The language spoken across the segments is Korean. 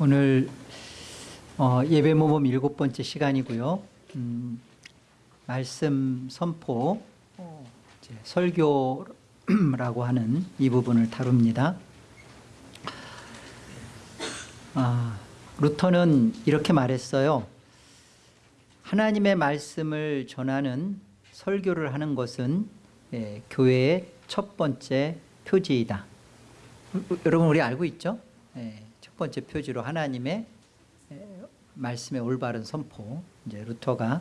오늘 어, 예배 모범 일곱 번째 시간이고요. 음, 말씀 선포 어, 설교라고 하는 이 부분을 다룹니다. 아, 루터는 이렇게 말했어요. 하나님의 말씀을 전하는 설교를 하는 것은 예, 교회의 첫 번째 표지이다. 여러분 우리 알고 있죠? 예, 첫 번째 표지로 하나님의 예, 말씀의 올바른 선포. 이제 루터가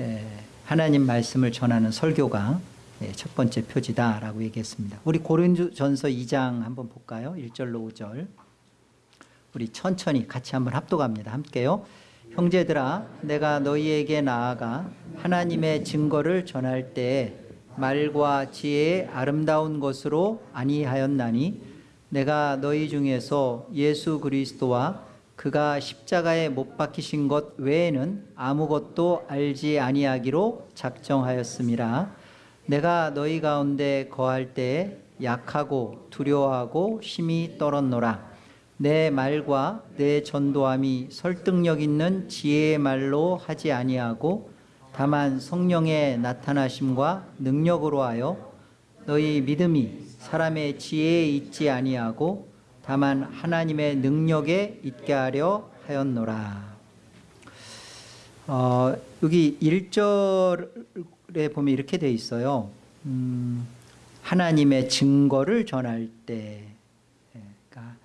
예, 하나님 말씀을 전하는 설교가 예, 첫 번째 표지다라고 얘기했습니다. 우리 고린도전서 2장 한번 볼까요? 1절로 5절. 우리 천천히 같이 한번 합독합니다. 함께요. 형제들아 내가 너희에게 나아가 하나님의 증거를 전할 때 말과 지혜의 아름다운 것으로 아니하였나니 내가 너희 중에서 예수 그리스도와 그가 십자가에 못 박히신 것 외에는 아무것도 알지 아니하기로 작정하였음이라 내가 너희 가운데 거할 때 약하고 두려워하고 심히 떨었노라. 내 말과 내 전도함이 설득력 있는 지혜의 말로 하지 아니하고 다만 성령의 나타나심과 능력으로 하여 너희 믿음이 사람의 지혜에 있지 아니하고 다만 하나님의 능력에 있게 하려 하였노라. 어, 여기 1절에 보면 이렇게 돼 있어요. 음, 하나님의 증거를 전할 때 그러니까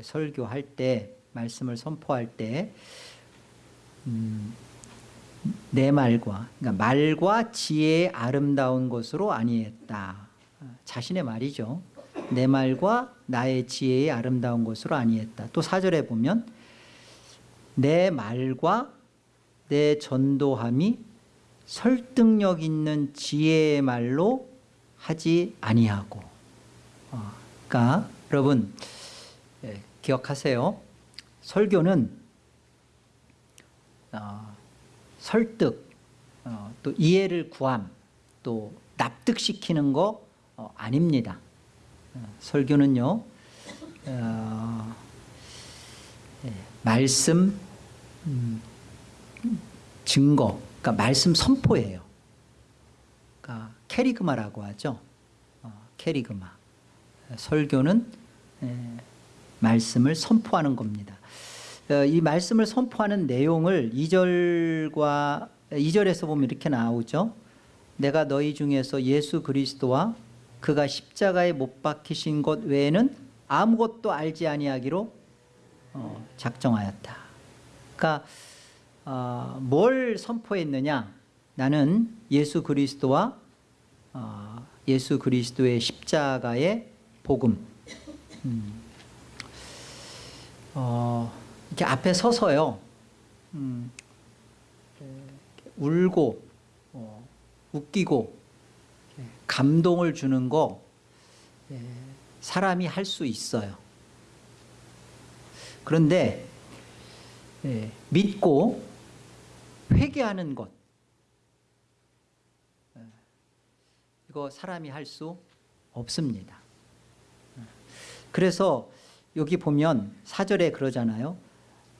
설교할 때 말씀을 선포할 때 음, 내 말과 그러니까 말과 지혜의 아름다운 것으로 아니했다. 자신의 말이죠. 내 말과 나의 지혜의 아름다운 것으로 아니했다. 또 사절에 보면 내 말과 내 전도함이 설득력 있는 지혜의 말로 하지 아니하고 어, 그러니까 여러분 예, 기억하세요. 설교는 어, 설득, 어, 또 이해를 구함, 또 납득시키는 거 어, 아닙니다. 어, 설교는요, 어, 예, 말씀, 음, 증거, 그러니까 말씀 선포예요. 그러니까 캐리그마라고 하죠. 어, 캐리그마. 설교는 예, 말씀을 선포하는 겁니다. 어, 이 말씀을 선포하는 내용을 2절과 2절에서 보면 이렇게 나오죠. 내가 너희 중에서 예수 그리스도와 그가 십자가에 못 박히신 것 외에는 아무것도 알지 아니하기로 어, 작정하였다. 그러니까 어, 뭘 선포했느냐? 나는 예수 그리스도와 어, 예수 그리스도의 십자가의 복음. 음. 어, 이렇게 앞에 서서요. 음, 울고 어, 웃기고 감동을 주는 거 예, 사람이 할 수 있어요. 그런데 예, 믿고 회개하는 것 예, 이거 사람이 할 수 없습니다. 그래서 여기 보면 사절에 그러잖아요.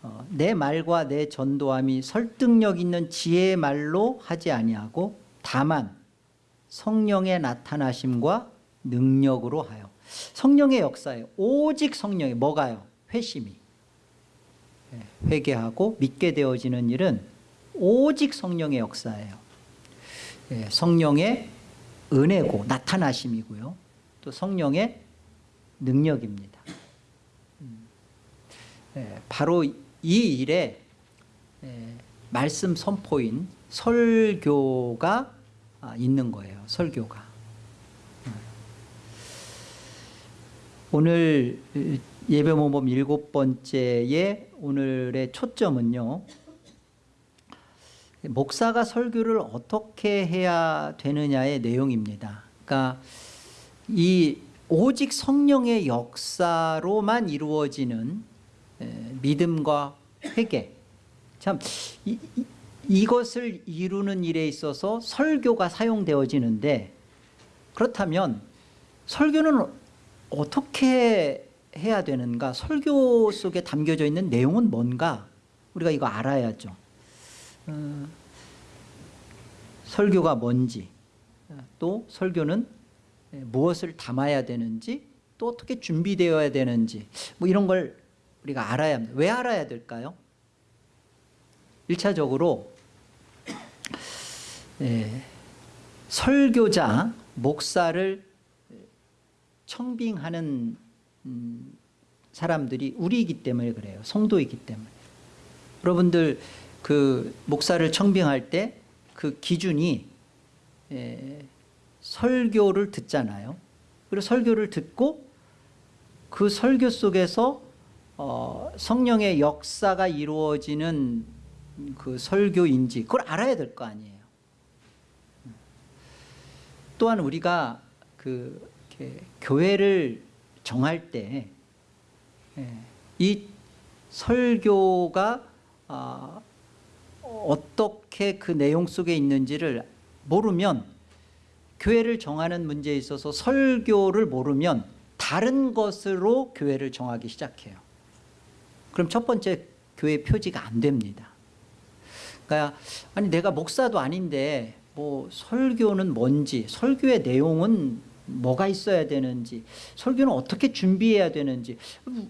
어, 내 말과 내 전도함이 설득력 있는 지혜의 말로 하지 아니하고 다만 성령의 나타나심과 능력으로 하여. 성령의 역사에 오직 성령의 뭐가요? 회심이. 예, 회개하고 믿게 되어지는 일은 오직 성령의 역사예요. 예, 성령의 은혜고 나타나심이고요. 또 성령의 능력입니다. 음, 예, 바로 이 일에 말씀 선포인 설교가 아, 있는 거예요. 설교가. 오늘 예배 모범 일곱 번째의 오늘의 초점은요. 목사가 설교를 어떻게 해야 되느냐의 내용입니다. 그러니까 이 오직 성령의 역사로만 이루어지는 믿음과 회개. 참 이, 이것을 이루는 일에 있어서 설교가 사용되어지는데 그렇다면 설교는 어떻게 해야 되는가? 설교 속에 담겨져 있는 내용은 뭔가? 우리가 이거 알아야죠. 어, 설교가 뭔지, 어, 또 설교는 무엇을 담아야 되는지, 또 어떻게 준비되어야 되는지, 뭐 이런 걸 우리가 알아야 합니다. 왜 알아야 될까요? 1차적으로 예, 설교자, 목사를 청빙하는 음, 사람들이 우리이기 때문에 그래요. 성도이기 때문에. 여러분들 그 목사를 청빙할 때 그 기준이 에, 설교를 듣잖아요. 그리고 설교를 듣고 그 설교 속에서 어, 성령의 역사가 이루어지는 그 설교인지 그걸 알아야 될 거 아니에요. 또한 우리가 그 교회를 정할 때 이 설교가 아, 어떻게 그 내용 속에 있는지를 모르면 교회를 정하는 문제에 있어서 설교를 모르면 다른 것으로 교회를 정하기 시작해요. 그럼 첫 번째 교회 표지가 안 됩니다. 그러니까 아니 내가 목사도 아닌데 뭐 설교는 뭔지 설교의 내용은 뭐가 있어야 되는지 설교는 어떻게 준비해야 되는지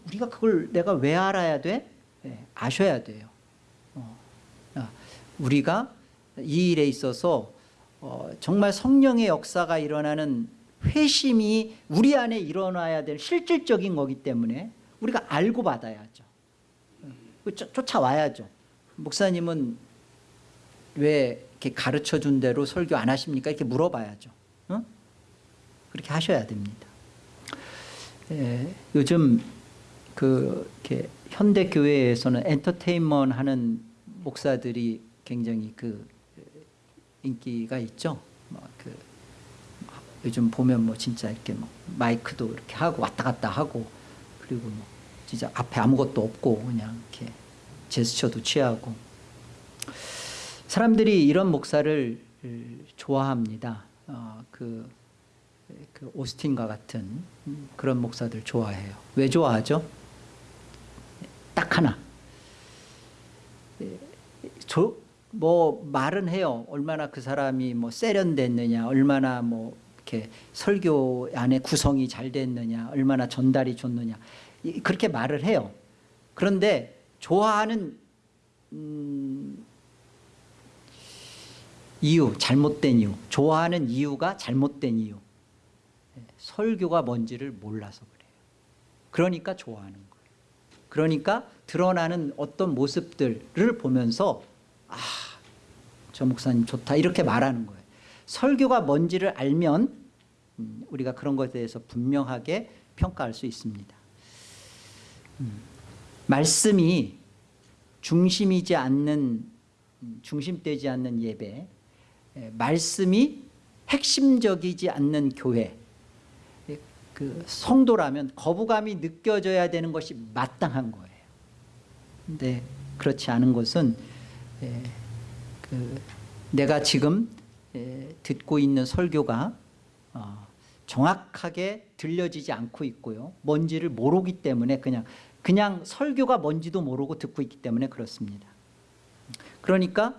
우리가 그걸 내가 왜 알아야 돼? 네, 아셔야 돼요. 어, 우리가 이 일에 있어서 어, 정말 성령의 역사가 일어나는 회심이 우리 안에 일어나야 될 실질적인 거기 때문에 우리가 알고 받아야죠. 쫓아와야죠. 목사님은 왜 이렇게 가르쳐 준 대로 설교 안 하십니까? 이렇게 물어봐야죠. 어? 그렇게 하셔야 됩니다. 예, 요즘 그 이렇게 현대 교회에서는 엔터테인먼트 하는 목사들이 굉장히 그 인기가 있죠. 뭐그 요즘 보면 뭐 진짜 이렇게 뭐 마이크도 이렇게 하고 왔다 갔다 하고 그리고 뭐 진짜 앞에 아무것도 없고 그냥 이렇게 제스처도 취하고 사람들이 이런 목사를 좋아합니다. 어, 그, 그 오스틴과 같은 그런 목사들 좋아해요. 왜 좋아하죠? 딱 하나. 저, 뭐 말은 해요. 얼마나 그 사람이 뭐 세련됐느냐, 얼마나 뭐 이렇게 설교 안에 구성이 잘 됐느냐, 얼마나 전달이 좋느냐 그렇게 말을 해요. 그런데 좋아하는 음, 이유, 잘못된 이유, 좋아하는 이유가 잘못된 이유. 설교가 뭔지를 몰라서 그래요. 그러니까 좋아하는 거예요. 그러니까 드러나는 어떤 모습들을 보면서 아, 저 목사님 좋다 이렇게 말하는 거예요. 설교가 뭔지를 알면 음, 우리가 그런 것에 대해서 분명하게 평가할 수 있습니다. 음, 말씀이 중심이지 않는 음, 중심되지 않는 예배 말씀이 핵심적이지 않는 교회 그 성도라면 거부감이 느껴져야 되는 것이 마땅한 거예요. 근데 그렇지 않은 것은 그 내가 지금 듣고 있는 설교가 어, 정확하게 들려지지 않고 있고요. 뭔지를 모르기 때문에 그냥 그냥 설교가 뭔지도 모르고 듣고 있기 때문에 그렇습니다. 그러니까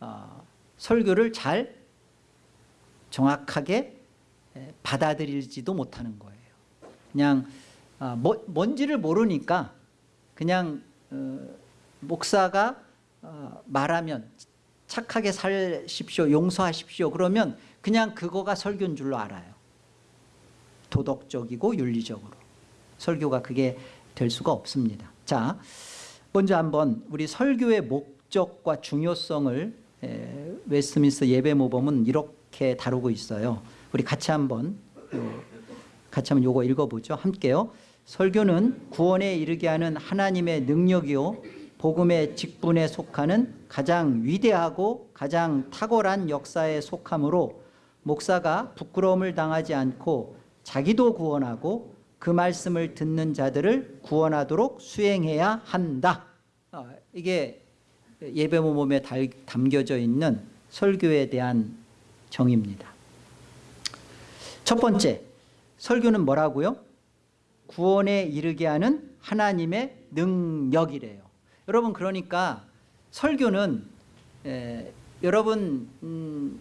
어, 설교를 잘 정확하게 받아들이지도 못하는 거예요. 그냥 아, 뭐, 뭔지를 모르니까 그냥 어, 목사가 어, 말하면 착하게 살십시오 용서하십시오 그러면 그냥 그거가 설교인 줄로 알아요. 도덕적이고 윤리적으로 설교가 그게 될 수가 없습니다. 자, 먼저 한번 우리 설교의 목적과 중요성을 웨스트민스터 예배 모범은 이렇게 다루고 있어요. 우리 같이 한번 같이 한번 요거 읽어보죠. 함께요. 설교는 구원에 이르게 하는 하나님의 능력이요 복음의 직분에 속하는 가장 위대하고 가장 탁월한 역사에 속하므로 목사가 부끄러움을 당하지 않고 자기도 구원하고 그 말씀을 듣는 자들을 구원하도록 수행해야 한다. 어, 이게 예배 모범에 담겨져 있는 설교에 대한 정의입니다. 첫 번째, 설교는 뭐라고요? 구원에 이르게 하는 하나님의 능력이래요. 여러분 그러니까 설교는 에, 여러분 음,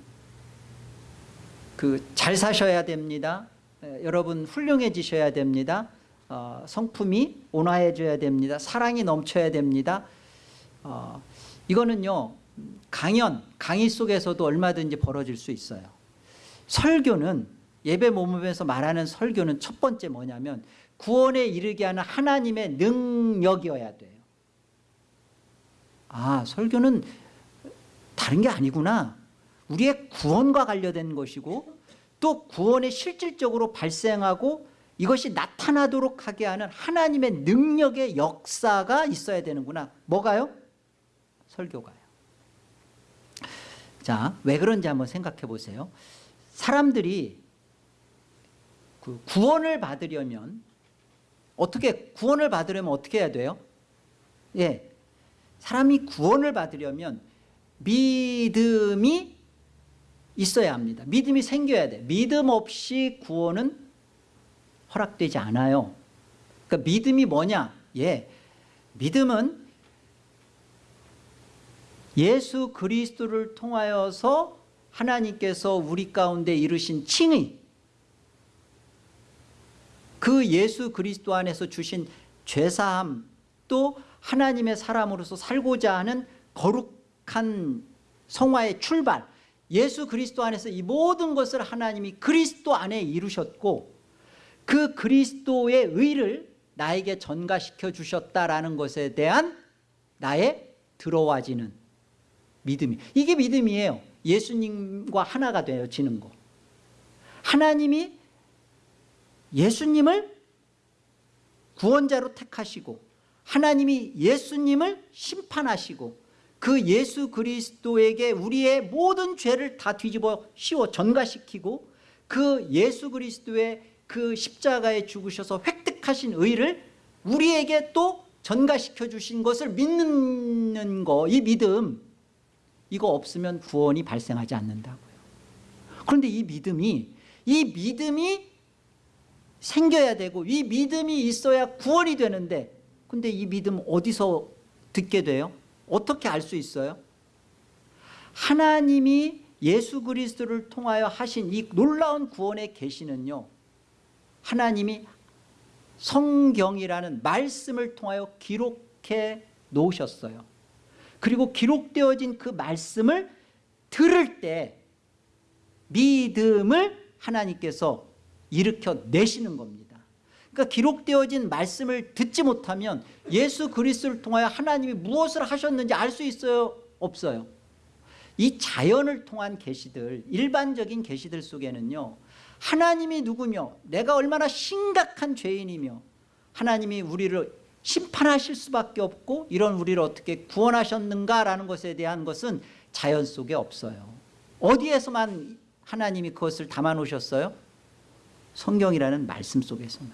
그잘 사셔야 됩니다. 에, 여러분 훌륭해지셔야 됩니다. 어, 성품이 온화해져야 됩니다. 사랑이 넘쳐야 됩니다. 어, 이거는요 강연 강의 속에서도 얼마든지 벌어질 수 있어요. 설교는 예배 모임에서 말하는 설교는 첫 번째 뭐냐면 구원에 이르게 하는 하나님의 능력이어야 돼요. 아 설교는 다른 게 아니구나. 우리의 구원과 관련된 것이고 또 구원에 실질적으로 발생하고 이것이 나타나도록 하게 하는 하나님의 능력의 역사가 있어야 되는구나. 뭐가요? 설교가요. 자, 왜 그런지 한번 생각해 보세요. 사람들이 그 구원을 받으려면 어떻게 구원을 받으려면 어떻게 해야 돼요? 예, 사람이 구원을 받으려면 믿음이 있어야 합니다. 믿음이 생겨야 돼. 믿음 없이 구원은 허락되지 않아요. 그러니까 믿음이 뭐냐? 예, 믿음은 예수 그리스도를 통하여서 하나님께서 우리 가운데 이루신 칭의. 그 예수 그리스도 안에서 주신 죄사함 또 하나님의 사람으로서 살고자 하는 거룩한 성화의 출발. 예수 그리스도 안에서 이 모든 것을 하나님이 그리스도 안에 이루셨고 그 그리스도의 의를 나에게 전가시켜 주셨다라는 것에 대한 나의 들어와지는 믿음이. 이게 믿음이에요. 예수님과 하나가 되어지는 거. 하나님이 예수님을 구원자로 택하시고 하나님이 예수님을 심판하시고 그 예수 그리스도에게 우리의 모든 죄를 다 뒤집어 씌워 전가시키고 그 예수 그리스도의 그 십자가에 죽으셔서 획득하신 의를 우리에게 또 전가시켜 주신 것을 믿는 거. 이 믿음 이거 없으면 구원이 발생하지 않는다고요 그런데 이 믿음이 이 믿음이 생겨야 되고 이 믿음이 있어야 구원이 되는데 근데 이 믿음 어디서 듣게 돼요? 어떻게 알 수 있어요? 하나님이 예수 그리스도를 통하여 하신 이 놀라운 구원의 계시는요 하나님이 성경이라는 말씀을 통하여 기록해 놓으셨어요 그리고 기록되어진 그 말씀을 들을 때 믿음을 하나님께서 일으켜 내시는 겁니다 그러니까 기록되어진 말씀을 듣지 못하면 예수 그리스도를 통하여 하나님이 무엇을 하셨는지 알 수 있어요? 없어요 이 자연을 통한 계시들 일반적인 계시들 속에는요 하나님이 누구며 내가 얼마나 심각한 죄인이며 하나님이 우리를 심판하실 수밖에 없고 이런 우리를 어떻게 구원하셨는가라는 것에 대한 것은 자연 속에 없어요. 어디에서만 하나님이 그것을 담아 놓으셨어요? 성경이라는 말씀 속에서만.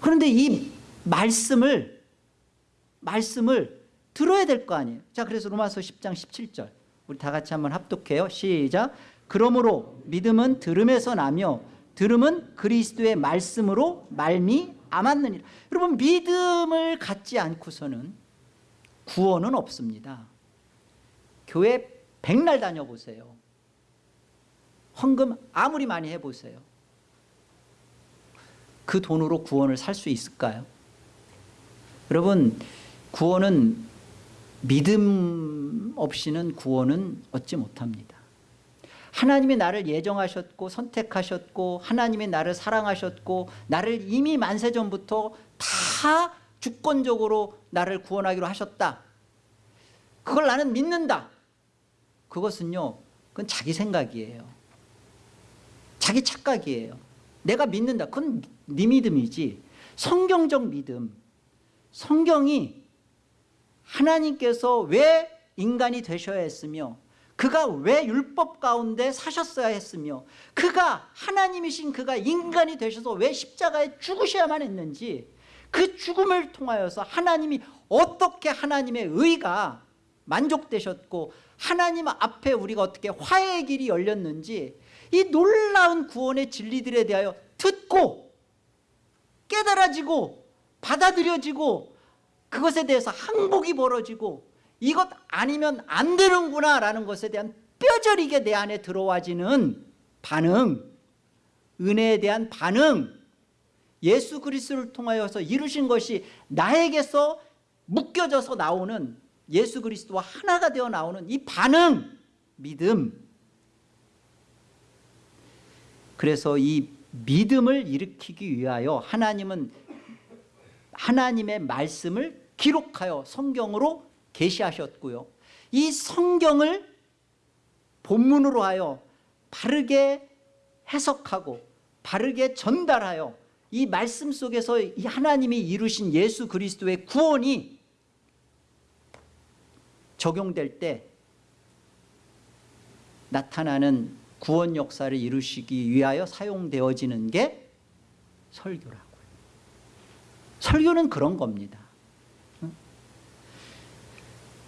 그런데 이 말씀을 말씀을 들어야 될 거 아니에요. 자 그래서 로마서 10장 17절. 우리 다 같이 한번 합독해요. 시작. 그러므로 믿음은 들음에서 나며 들음은 그리스도의 말씀으로 말미 암았느니라 여러분 믿음을 갖지 않고서는 구원은 없습니다. 교회 백날 다녀보세요. 헌금 아무리 많이 해보세요. 그 돈으로 구원을 살 수 있을까요? 여러분 구원은 믿음 없이는 구원은 얻지 못합니다 하나님이 나를 예정하셨고 선택하셨고 하나님이 나를 사랑하셨고 나를 이미 만세 전부터 다 주권적으로 나를 구원하기로 하셨다. 그걸 나는 믿는다. 그것은요 그건 자기 생각이에요. 자기 착각이에요. 내가 믿는다. 그건 네 믿음이지. 성경적 믿음. 성경이 하나님께서 왜 인간이 되셔야 했으며 그가 왜 율법 가운데 사셨어야 했으며 그가 하나님이신 그가 인간이 되셔서 왜 십자가에 죽으셔야만 했는지 그 죽음을 통하여서 하나님이 어떻게 하나님의 의가 만족되셨고 하나님 앞에 우리가 어떻게 화해의 길이 열렸는지 이 놀라운 구원의 진리들에 대하여 듣고 깨달아지고 받아들여지고 그것에 대해서 항복이 벌어지고 이것 아니면 안 되는구나 라는 것에 대한 뼈저리게 내 안에 들어와지는 반응 은혜에 대한 반응 예수 그리스도를 통하여서 이루신 것이 나에게서 묶여져서 나오는 예수 그리스도와 하나가 되어 나오는 이 반응 믿음. 그래서 이 믿음을 일으키기 위하여 하나님은 하나님의 말씀을 기록하여 성경으로 계시하셨고요. 이 성경을 본문으로 하여 바르게 해석하고 바르게 전달하여 이 말씀 속에서 이 하나님이 이루신 예수 그리스도의 구원이 적용될 때 나타나는 구원 역사를 이루시기 위하여 사용되어지는 게 설교라고요. 설교는 그런 겁니다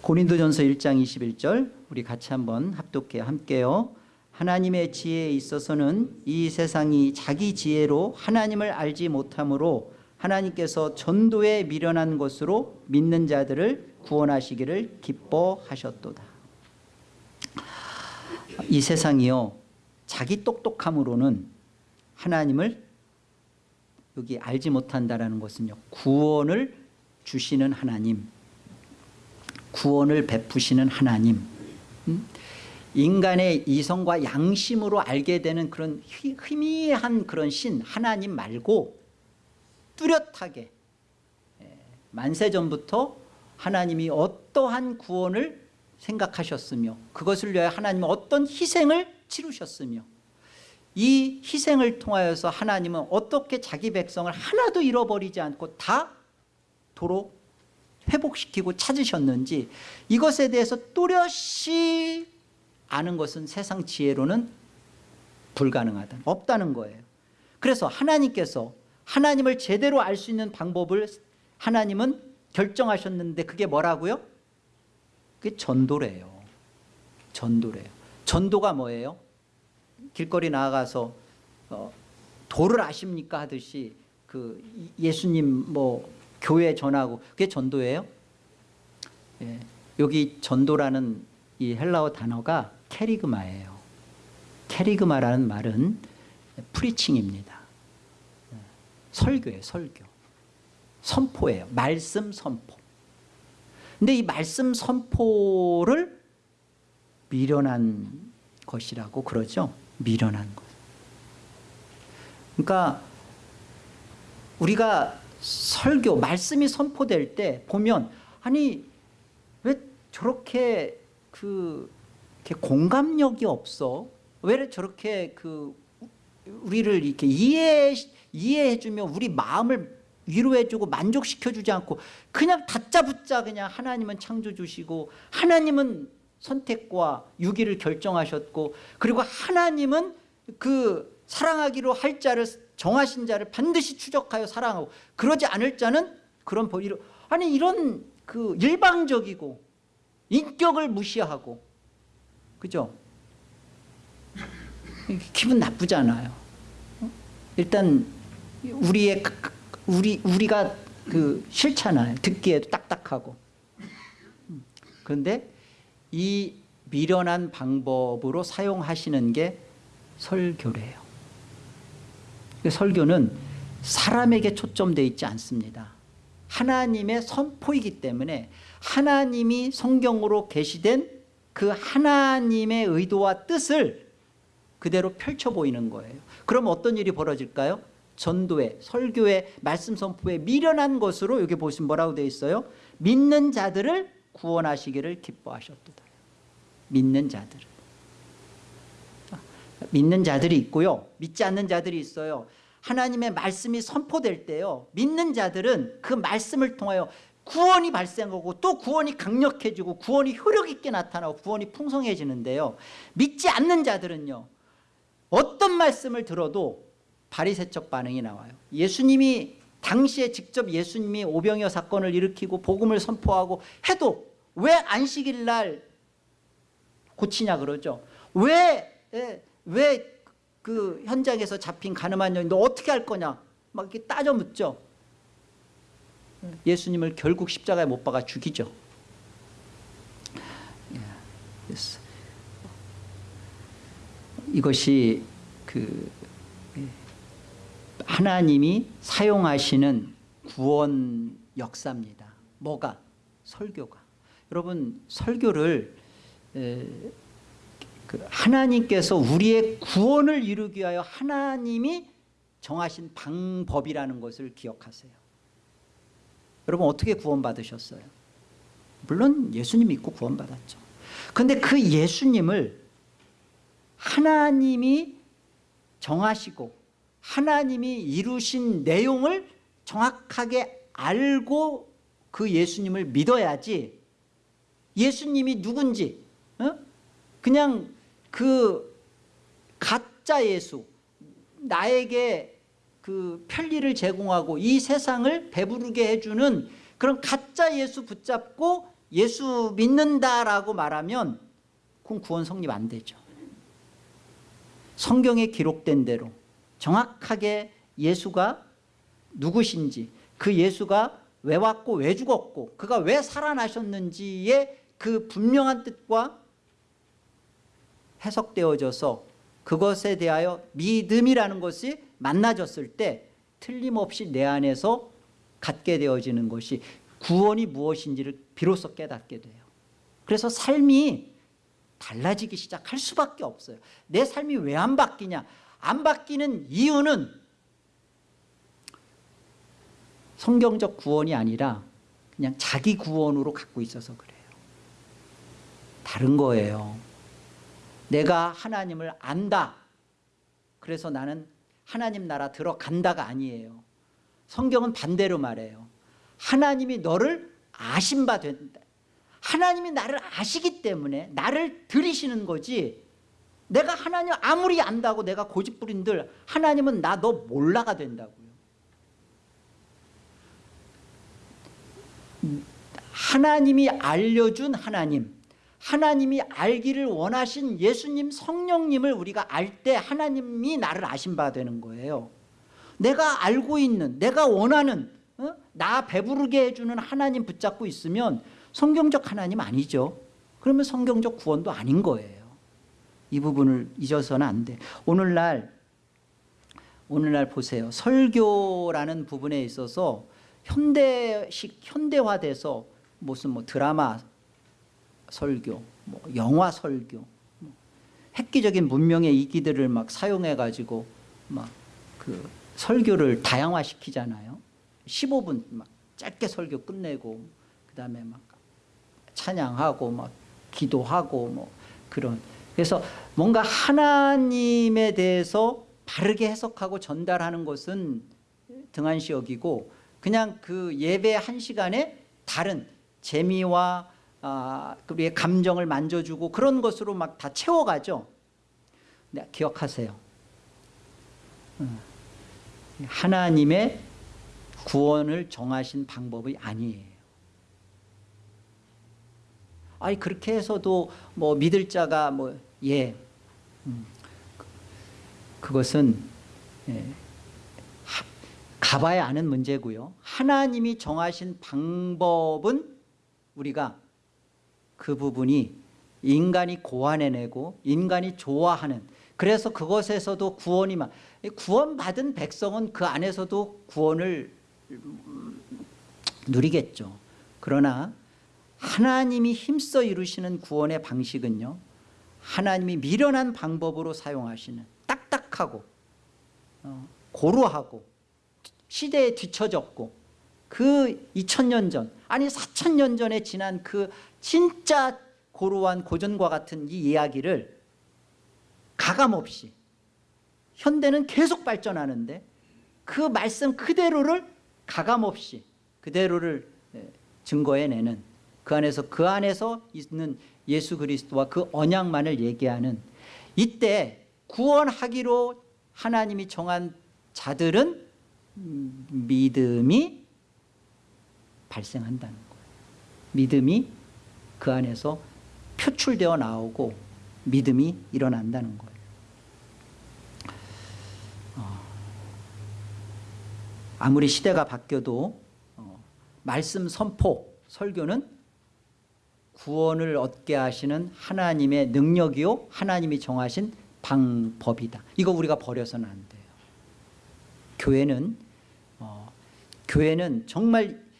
고린도전서 1장 21절 우리 같이 한번 합독해 함께요. 하나님의 지혜에 있어서는 이 세상이 자기 지혜로 하나님을 알지 못하므로 하나님께서 전도에 미련한 것으로 믿는 자들을 구원하시기를 기뻐하셨도다. 이 세상이요 자기 똑똑함으로는 하나님을 여기 알지 못한다는 것은요 구원을 주시는 하나님 구원을 베푸시는 하나님 음? 인간의 이성과 양심으로 알게 되는 그런 희- 희미한 그런 신 하나님 말고 뚜렷하게 예, 만세전부터 하나님이 어떠한 구원을 생각하셨으며 그것을 위하여 하나님은 어떤 희생을 치르셨으며 이 희생을 통하여서 하나님은 어떻게 자기 백성을 하나도 잃어버리지 않고 다 도로 회복시키고 찾으셨는지 이것에 대해서 또렷이 아는 것은 세상 지혜로는 불가능하다 없다는 거예요 그래서 하나님께서 하나님을 제대로 알 수 있는 방법을 하나님은 결정하셨는데 그게 뭐라고요? 그게 전도래요 전도래요 전도가 뭐예요? 길거리 나아가서 어, 도를 아십니까 하듯이 그 예수님 뭐 교회 전하고 그게 전도예요? 예, 여기 전도라는 이 헬라어 단어가 캐리그마예요. 캐리그마라는 말은 프리칭입니다. 예, 설교예요, 설교. 선포예요. 말씀 선포. 근데 이 말씀 선포를 미련한 것이라고 그러죠. 미련한 것. 그러니까 우리가 설교, 말씀이 선포될 때 보면 아니 왜 저렇게 그 공감력이 없어? 왜 저렇게 그 우리를 이렇게 이해 이해해주며 우리 마음을 위로해주고 만족시켜주지 않고 그냥 다짜붙자 그냥 하나님은 창조주시고 하나님은 선택과 유기를 결정하셨고 그리고 하나님은 그 사랑하기로 할 자를 정하신 자를 반드시 추적하여 사랑하고 그러지 않을 자는 그런 벌이로 아니 이런 그 일방적이고 인격을 무시하고 그죠? 기분 나쁘잖아요. 일단 우리의 그- 그- 우리 우리가 그 싫잖아요. 듣기에도 딱딱하고. 그런데 이 미련한 방법으로 사용하시는 게 설교래요. 그 설교는 사람에게 초점되어 있지 않습니다. 하나님의 선포이기 때문에 하나님이 성경으로 계시된 그 하나님의 의도와 뜻을 그대로 펼쳐 보이는 거예요. 그럼 어떤 일이 벌어질까요? 전도에 설교에 말씀 선포에 미련한 것으로 여기 보시면 뭐라고 되어 있어요? 믿는 자들을 구원하시기를 기뻐하셨도다. 믿는 자들을. 믿는 자들이 있고요. 믿지 않는 자들이 있어요. 하나님의 말씀이 선포될 때요. 믿는 자들은 그 말씀을 통하여 구원이 발생하고 또 구원이 강력해지고 구원이 효력 있게 나타나고 구원이 풍성해지는데요. 믿지 않는 자들은요. 어떤 말씀을 들어도 바리새적 반응이 나와요. 예수님이 당시에 직접 예수님이 오병이어 사건을 일으키고 복음을 선포하고 해도 왜 안식일 날 고치냐 그러죠. 왜 왜 그 현장에서 잡힌 가늠한 여인 너 어떻게 할 거냐 막 이렇게 따져 묻죠. 예수님을 결국 십자가에 못 박아 죽이죠. 예, 이것이 그 예, 하나님이 사용하시는 구원 역사입니다. 뭐가? 설교가. 여러분 설교를 하나님께서 우리의 구원을 이루기 위하여 하나님이 정하신 방법이라는 것을 기억하세요. 여러분 어떻게 구원받으셨어요? 물론 예수님 믿고 구원받았죠. 그런데 그 예수님을 하나님이 정하시고 하나님이 이루신 내용을 정확하게 알고 그 예수님을 믿어야지 예수님이 누군지 어? 그냥 그 가짜 예수 나에게 그 편리를 제공하고 이 세상을 배부르게 해주는 그런 가짜 예수 붙잡고 예수 믿는다라고 말하면 그건 구원 성립 안 되죠. 성경에 기록된 대로 정확하게 예수가 누구신지 그 예수가 왜 왔고 왜 죽었고 그가 왜 살아나셨는지의 그 분명한 뜻과 해석되어져서 그것에 대하여 믿음이라는 것이 만나졌을 때 틀림없이 내 안에서 갖게 되어지는 것이 구원이 무엇인지를 비로소 깨닫게 돼요. 그래서 삶이 달라지기 시작할 수밖에 없어요. 내 삶이 왜 안 바뀌냐? 안 바뀌는 이유는 성경적 구원이 아니라 그냥 자기 구원으로 갖고 있어서 그래요. 다른 거예요 내가 하나님을 안다. 그래서 나는 하나님 나라 들어간다가 아니에요. 성경은 반대로 말해요. 하나님이 너를 아신 바 된다 하나님이 나를 아시기 때문에 나를 들이시는 거지. 내가 하나님 아무리 안다고 내가 고집부린들 하나님은 나 너 몰라가 된다고요. 하나님이 알려준 하나님 하나님이 알기를 원하신 예수님 성령님을 우리가 알 때 하나님이 나를 아신 바 되는 거예요. 내가 알고 있는 내가 원하는 어? 나 배부르게 해주는 하나님 붙잡고 있으면 성경적 하나님 아니죠. 그러면 성경적 구원도 아닌 거예요. 이 부분을 잊어서는 안돼. 오늘날 오늘날 보세요. 설교라는 부분에 있어서 현대식 현대화돼서 무슨 뭐 드라마 설교, 뭐 영화 설교, 뭐 획기적인 문명의 이기들을 막 사용해 가지고 막 그 설교를 다양화시키잖아요. 15분 막 짧게 설교 끝내고 그다음에 막 찬양하고 막 기도하고 뭐 그런 그래서 뭔가 하나님에 대해서 바르게 해석하고 전달하는 것은 등한시 여기고 그냥 그 예배 한 시간에 다른 재미와 아, 우리의 감정을 만져주고 그런 것으로 막 다 채워가죠. 네, 기억하세요. 음, 하나님의 구원을 정하신 방법이 아니에요. 아니 그렇게 해서도 뭐 믿을 자가 뭐 예, 음, 그것은 예, 가봐야 아는 문제고요. 하나님이 정하신 방법은 우리가 그 부분이 인간이 고안해내고 인간이 좋아하는 그래서 그것에서도 구원이 막 구원받은 백성은 그 안에서도 구원을 누리겠죠. 그러나 하나님이 힘써 이루시는 구원의 방식은요. 하나님이 미련한 방법으로 사용하시는 딱딱하고 어, 고루하고 시대에 뒤처졌고 그 2000년 전 아니 4000년 전에 지난 그 진짜 고루한 고전과 같은 이 이야기를 가감없이 현대는 계속 발전하는데 그 말씀 그대로를 가감없이 그대로를 예, 증거해내는 그 안에서 그 안에서 있는 예수 그리스도와 그 언약만을 얘기하는 이때 구원하기로 하나님이 정한 자들은 음, 믿음이 발생한다는 거예요. 믿음이 그 안에서 표출되어 나오고 믿음이 일어난다는 거예요. 어. 아무리 시대가 바뀌어도 어, 말씀 선포 설교는 구원을 얻게 하시는 하나님의 능력이요 하나님이 정하신 방법이다. 이거 우리가 버려서는 안 돼요. 교회는 어, 교회는 정말 그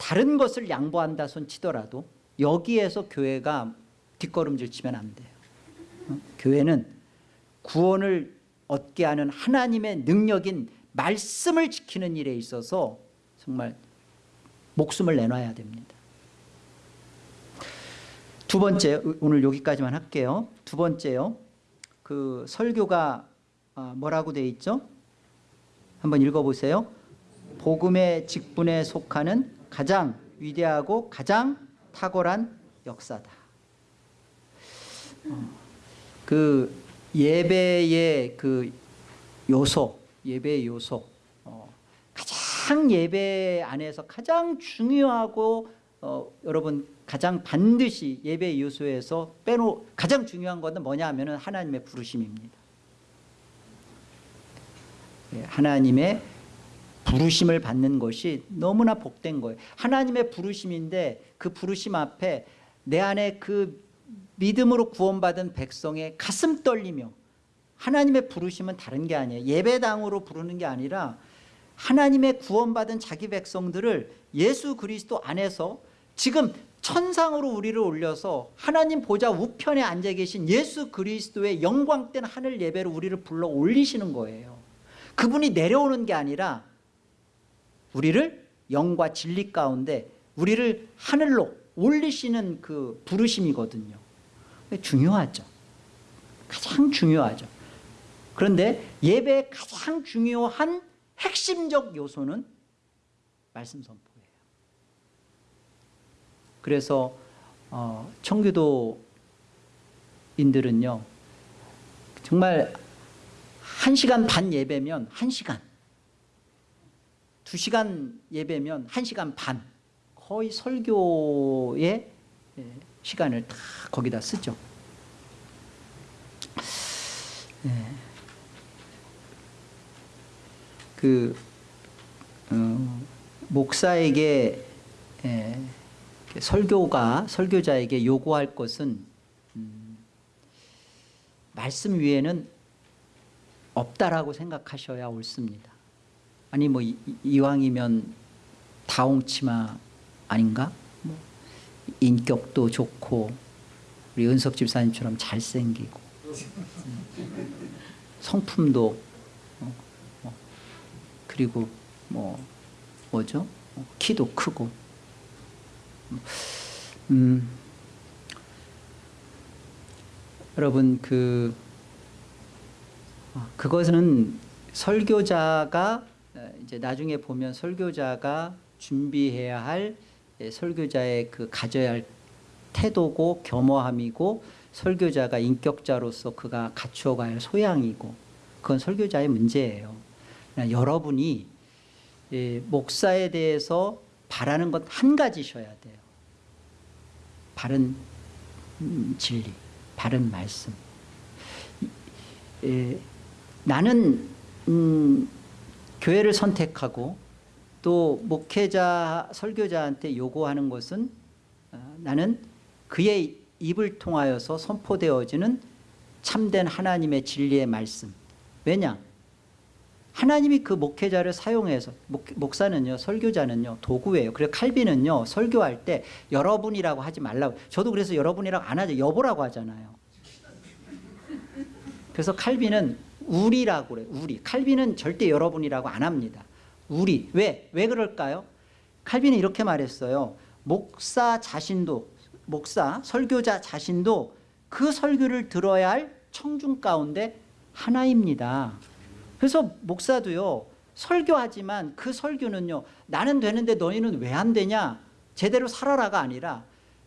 다른 것을 양보한다 손 치더라도 여기에서 교회가 뒷걸음질 치면 안 돼요. 어? 교회는 구원을 얻게 하는 하나님의 능력인 말씀을 지키는 일에 있어서 정말 목숨을 내놔야 됩니다. 두 번째 오늘 여기까지만 할게요. 두 번째요. 그 설교가 아, 뭐라고 돼 있죠? 한번 읽어보세요. 복음의 직분에 속하는 가장 위대하고 가장 탁월한 역사다. 어, 그 예배의 그 요소 예배의 요소 어, 가장 예배 안에서 가장 중요하고 어, 여러분 가장 반드시 예배 요소에서 빼놓 가장 중요한 것은 뭐냐 하면 하나님의 부르심입니다. 예, 하나님의 부르심을 받는 것이 너무나 복된 거예요. 하나님의 부르심인데 그 부르심 앞에 내 안에 그 믿음으로 구원받은 백성의 가슴 떨리며 하나님의 부르심은 다른 게 아니에요. 예배당으로 부르는 게 아니라 하나님의 구원받은 자기 백성들을 예수 그리스도 안에서 지금 천상으로 우리를 올려서 하나님 보좌 우편에 앉아 계신 예수 그리스도의 영광된 하늘 예배로 우리를 불러 올리시는 거예요. 그분이 내려오는 게 아니라 우리를 영과 진리 가운데 우리를 하늘로 올리시는 그 부르심이거든요. 중요하죠. 가장 중요하죠. 그런데 예배의 가장 중요한 핵심적 요소는 말씀 선포예요. 그래서 어, 청교도인들은요 정말 한 시간 반 예배면 한 시간 두 시간 예배면 한 시간 반 거의 설교의 예, 시간을 다 거기다 쓰죠 예. 그 어, 목사에게 예, 설교가 설교자에게 요구할 것은 음, 말씀 위에는 없다라고 생각하셔야 옳습니다. 아니 뭐 이, 이왕이면 다홍 치마 아닌가? 뭐 인격도 좋고 우리 은석 집사님처럼 잘생기고. 음, 성품도 어, 어, 그리고 뭐 뭐죠? 어, 키도 크고. 음, 여러분 그 어, 그것은 설교자가 어, 이제 나중에 보면 설교자가 준비해야 할 예, 설교자의 그 가져야 할 태도고 겸허함이고 설교자가 인격자로서 그가 갖추어가야 할 소양이고 그건 설교자의 문제예요. 여러분이 예, 목사에 대해서 바라는 것 한 가지셔야 돼요. 바른 음, 진리, 바른 말씀. 예, 나는 음, 교회를 선택하고 또 목회자, 설교자한테 요구하는 것은 어, 나는 그의 입을 통하여서 선포되어지는 참된 하나님의 진리의 말씀. 왜냐? 하나님이 그 목회자를 사용해서 목, 사는요 설교자는요 도구예요 그래서 칼빈은요 설교할 때 여러분이라고 하지 말라고 저도 그래서 여러분이라고 안 하죠 여보라고 하잖아요 그래서 칼빈은 우리라고 그래요 우리. 칼빈은 절대 여러분이라고 안 합니다. 우리. 왜? 왜 그럴까요? 칼빈은 이렇게 말했어요. 목사 자신도 목사 설교자 자신도 그 설교를 들어야 할 청중 가운데 하나입니다. 그래서 목사도요 설교하지만 그 설교는요 나는 되는데 너희는 왜 안 되냐? 제대로 살아라가 아니라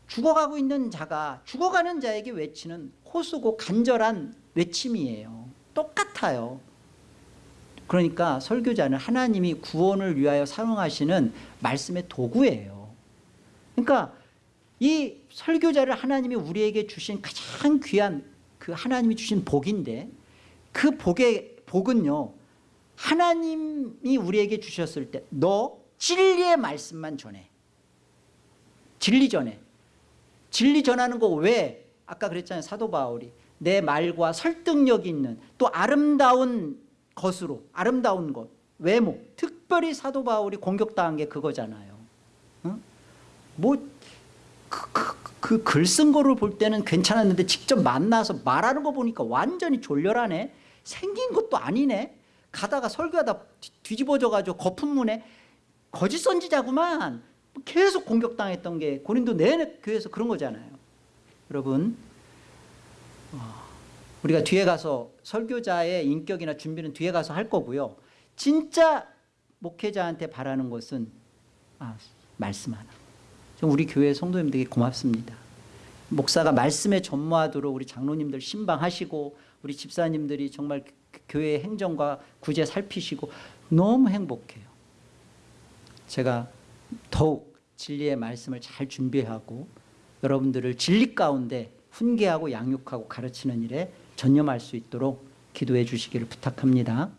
죽어가고 있는 자가 죽어가는 자에게 외치는 호수고 간절한 외침이에요 똑같아요 그러니까 설교자는 하나님이 구원을 위하여 사용하시는 말씀의 도구예요 그러니까 이 설교자를 하나님이 우리에게 주신 가장 귀한 그 하나님이 주신 복인데 그 복의 복은요 하나님이 우리에게 주셨을 때 너 진리의 말씀만 전해. 진리 전해. 진리 전하는 거 왜? 아까 그랬잖아요. 사도 바울이 내 말과 설득력 있는 또 아름다운 것으로 아름다운 것 외모 특별히 사도 바울이 공격당한 게 그거잖아요. 뭐그글 쓴 거를 볼 때는 괜찮았는데 직접 만나서 말하는 거 보니까 완전히 졸렬하네. 생긴 것도 아니네. 가다가 설교하다 뒤- 뒤집어져가지고 거품문에 거짓 선지자구만. 계속 공격당했던 게 고린도 내내 교회에서 그런 거잖아요. 여러분 어, 우리가 뒤에 가서 설교자의 인격이나 준비는 뒤에 가서 할 거고요. 진짜 목회자한테 바라는 것은 아, 말씀 하나. 좀 우리 교회 성도님들에게 고맙습니다. 목사가 말씀에 전무하도록 우리 장로님들 신방하시고 우리 집사님들이 정말 그 교회 행정과 구제 살피시고 너무 행복해요. 제가 더욱 진리의 말씀을 잘 준비하고 여러분들을 진리 가운데 훈계하고 양육하고 가르치는 일에 전념할 수 있도록 기도해 주시기를 부탁합니다.